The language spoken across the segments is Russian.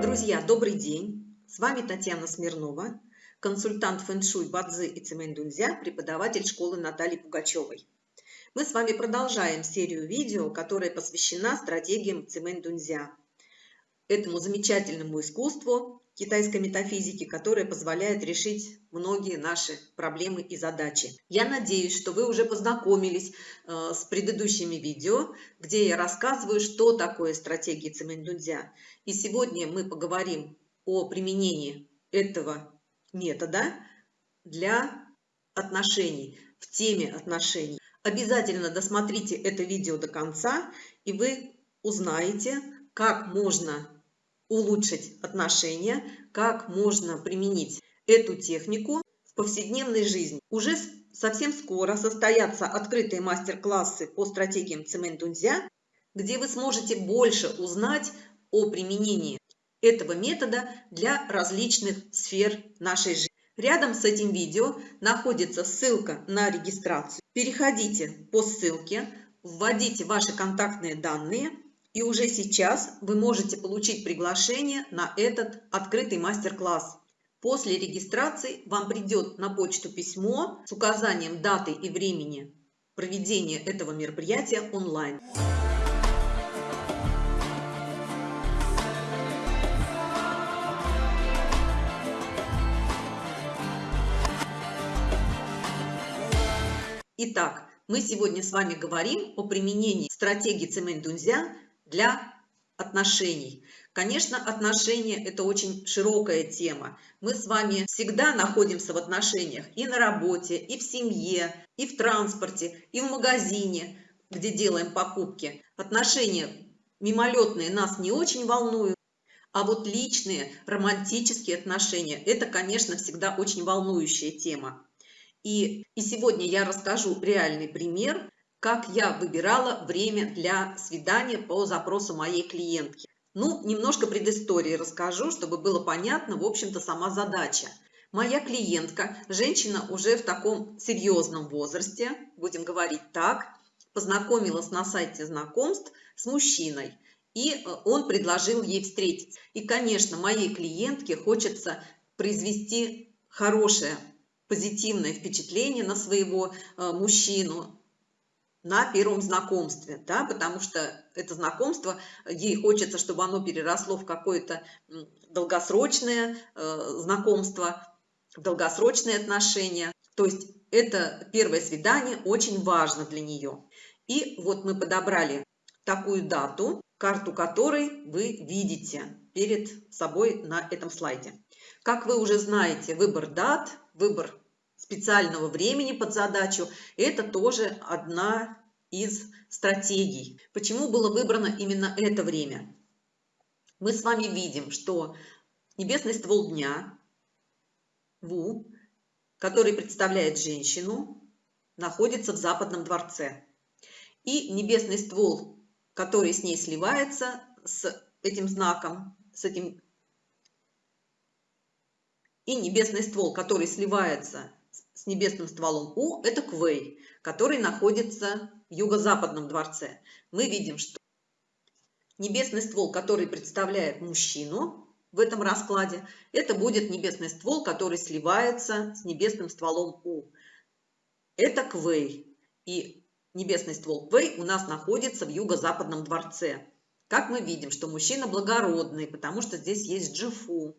Друзья, добрый день! С вами Татьяна Смирнова, консультант фэн-шуй Бадзи и Цимэнь-Дунзя, преподаватель школы Натальи Пугачевой. Мы с вами продолжаем серию видео, которая посвящена стратегиям Цимэнь-Дунзя, этому замечательному искусству, китайской метафизики, которая позволяет решить многие наши проблемы и задачи. Я надеюсь, что вы уже познакомились э, с предыдущими видео, где я рассказываю, что такое стратегия Цимэндунзя. И сегодня мы поговорим о применении этого метода для отношений, в теме отношений. Обязательно досмотрите это видео до конца, и вы узнаете, как можно улучшить отношения, как можно применить эту технику в повседневной жизни. Уже совсем скоро состоятся открытые мастер-классы по стратегиям Цимэнь-Дунзя, где вы сможете больше узнать о применении этого метода для различных сфер нашей жизни. Рядом с этим видео находится ссылка на регистрацию. Переходите по ссылке, вводите ваши контактные данные – и уже сейчас вы можете получить приглашение на этот открытый мастер-класс. После регистрации вам придет на почту письмо с указанием даты и времени проведения этого мероприятия онлайн. Итак, мы сегодня с вами говорим о применении стратегии Цемень-Дунзя для отношений. Конечно, отношения – это очень широкая тема. Мы с вами всегда находимся в отношениях и на работе, и в семье, и в транспорте, и в магазине, где делаем покупки. Отношения мимолетные нас не очень волнуют, а вот личные, романтические отношения – это, конечно, всегда очень волнующая тема. И, и сегодня я расскажу реальный пример – как я выбирала время для свидания по запросу моей клиентки. Ну, немножко предыстории расскажу, чтобы было понятно, в общем-то, сама задача. Моя клиентка, женщина уже в таком серьезном возрасте, будем говорить так, познакомилась на сайте знакомств с мужчиной, и э, он предложил ей встретиться. И, конечно, моей клиентке хочется произвести хорошее, позитивное впечатление на своего э, мужчину, на первом знакомстве, да, потому что это знакомство, ей хочется, чтобы оно переросло в какое-то долгосрочное э, знакомство, долгосрочные отношения. То есть это первое свидание очень важно для нее. И вот мы подобрали такую дату, карту которой вы видите перед собой на этом слайде. Как вы уже знаете, выбор дат, выбор специального времени под задачу, это тоже одна из стратегий. Почему было выбрано именно это время? Мы с вами видим, что небесный ствол дня, Ву, который представляет женщину, находится в западном дворце. И небесный ствол, который с ней сливается, с этим знаком, с этим и небесный ствол, который сливается с небесным стволом У, это Квей, который находится в юго-западном дворце. Мы видим, что небесный ствол, который представляет мужчину в этом раскладе, это будет небесный ствол, который сливается с небесным стволом У. Это Квей. И небесный ствол Квей у нас находится в юго-западном дворце. Как мы видим, что мужчина благородный, потому что здесь есть джифу,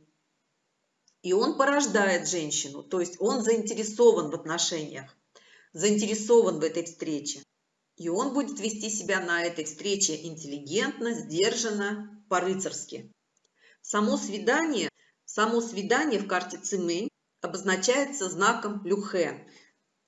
и он порождает женщину, то есть он заинтересован в отношениях, заинтересован в этой встрече. И он будет вести себя на этой встрече интеллигентно, сдержанно, по-рыцарски. Само свидание, само свидание в карте Цимэнь обозначается знаком Люхэ.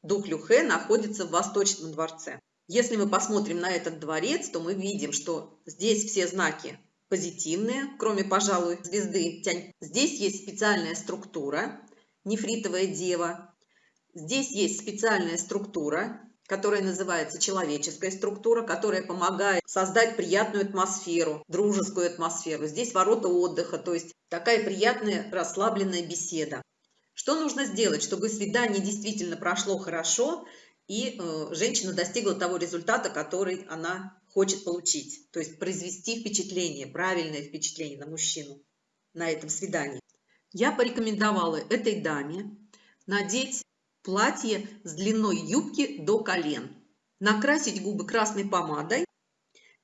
Дух Люхэ находится в Восточном дворце. Если мы посмотрим на этот дворец, то мы видим, что здесь все знаки позитивные, кроме, пожалуй, звезды Тянь. Здесь есть специальная структура, нефритовая дева. Здесь есть специальная структура, которая называется человеческая структура, которая помогает создать приятную атмосферу, дружескую атмосферу. Здесь ворота отдыха, то есть такая приятная расслабленная беседа. Что нужно сделать, чтобы свидание действительно прошло хорошо и э, женщина достигла того результата, который она хочет получить, то есть произвести впечатление, правильное впечатление на мужчину. на этом свидании. Я порекомендовала этой даме надеть платье с длиной юбки до колен, накрасить губы красной помадой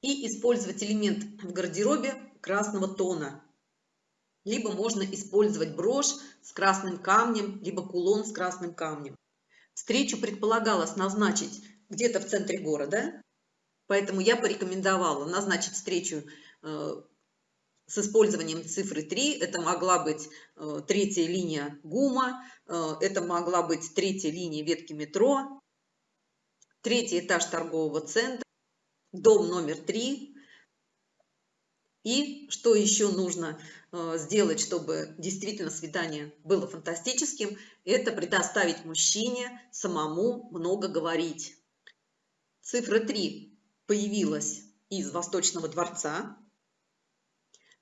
и использовать элемент в гардеробе красного тона. Либо можно использовать брошь с красным камнем, либо кулон с красным камнем. Встречу предполагалось назначить где-то в центре города, поэтому я порекомендовала назначить встречу э, с использованием цифры 3. Это могла быть э, третья линия ГУМа, э, это могла быть третья линия ветки метро, третий этаж торгового центра, дом номер 3. И что еще нужно сделать, чтобы действительно свидание было фантастическим, это предоставить мужчине самому много говорить. Цифра 3 появилась из Восточного дворца.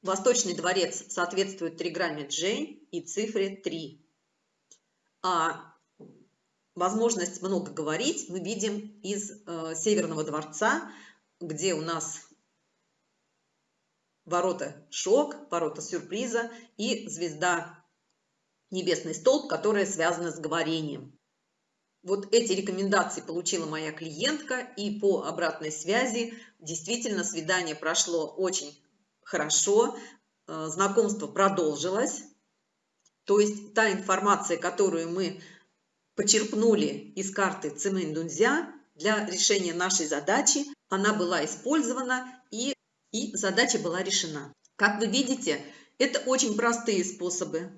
Восточный дворец соответствует триграмме J и цифре 3. А возможность много говорить мы видим из э, Северного дворца, где у нас ворота шок, ворота сюрприза и звезда небесный столб, которая связана с говорением. Вот эти рекомендации получила моя клиентка, и по обратной связи действительно свидание прошло очень хорошо, э, знакомство продолжилось. То есть та информация, которую мы почерпнули из карты Цимэнь Дунзя для решения нашей задачи, она была использована и, и задача была решена. Как вы видите, это очень простые способы.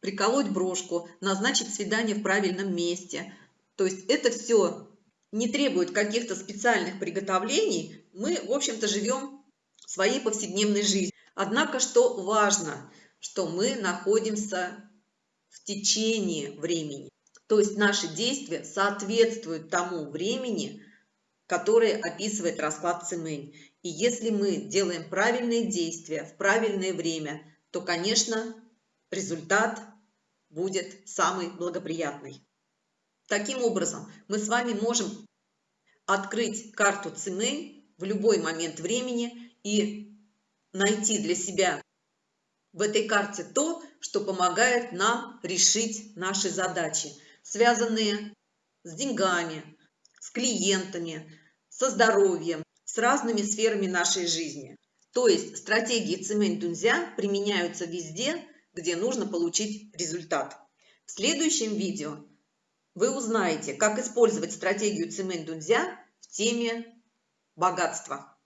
Приколоть брошку, назначить свидание в правильном месте. То есть это все не требует каких-то специальных приготовлений. Мы, в общем-то, живем своей повседневной жизнью. Однако, что важно, что мы находимся в течение времени. То есть наши действия соответствуют тому времени, которое описывает расклад Цимэнь. И если мы делаем правильные действия в правильное время, то, конечно, результат будет самый благоприятный. Таким образом, мы с вами можем открыть карту Цимэнь в любой момент времени и найти для себя в этой карте то, что помогает нам решить наши задачи, связанные с деньгами, с клиентами, со здоровьем, с разными сферами нашей жизни. То есть стратегии Цимэнь Дунзя применяются везде, где нужно получить результат. В следующем видео вы узнаете, как использовать стратегию Цимэнь Дунзя в теме богатства,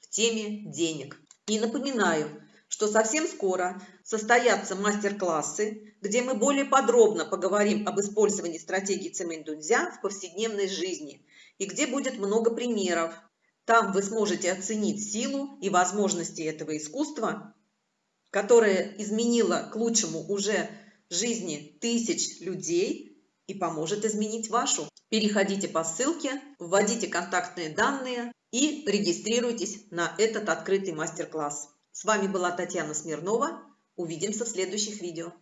в теме денег. И напоминаю, что совсем скоро состоятся мастер-классы, где мы более подробно поговорим об использовании стратегии Цимэнь Дунзя в повседневной жизни и где будет много примеров. Там вы сможете оценить силу и возможности этого искусства, которое изменило к лучшему уже жизни тысяч людей и поможет изменить вашу. Переходите по ссылке, вводите контактные данные и регистрируйтесь на этот открытый мастер-класс. С вами была Татьяна Смирнова. Увидимся в следующих видео.